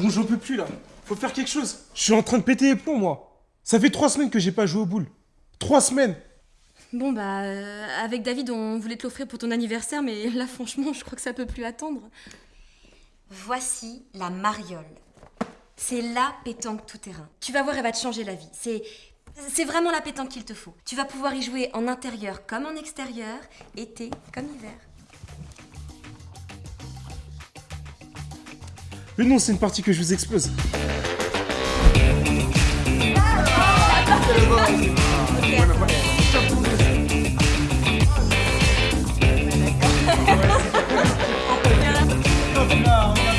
Bon, j'en peux plus là. Faut faire quelque chose. Je suis en train de péter les plombs, moi. Ça fait trois semaines que j'ai pas joué au boule. Trois semaines. Bon bah, euh, avec David, on voulait te l'offrir pour ton anniversaire, mais là franchement, je crois que ça peut plus attendre. Voici la mariole. C'est la pétanque tout terrain. Tu vas voir, elle va te changer la vie. C'est c'est vraiment la pétanque qu'il te faut. Tu vas pouvoir y jouer en intérieur comme en extérieur, été comme hiver. Mais non, c'est une partie que je vous explose.